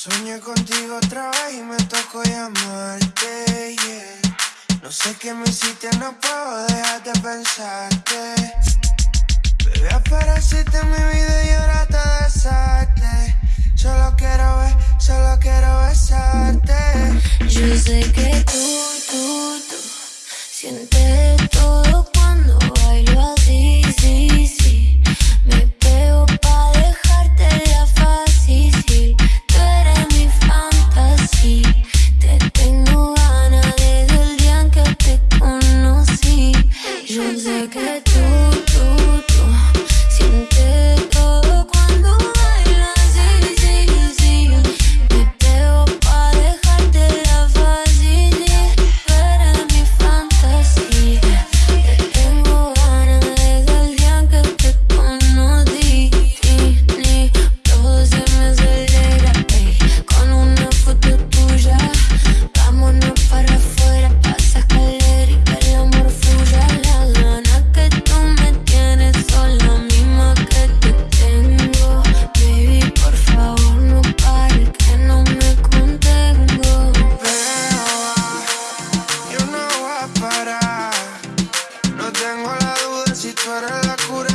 Soñé contigo otra vez y me tocó llamarte. No sé qué me hiciste, no puedo dejar de pensarte. Bebé, apareciste en mi vida y ahora te desaste. Solo quiero ver, solo quiero besarte. Yo sé que la cura.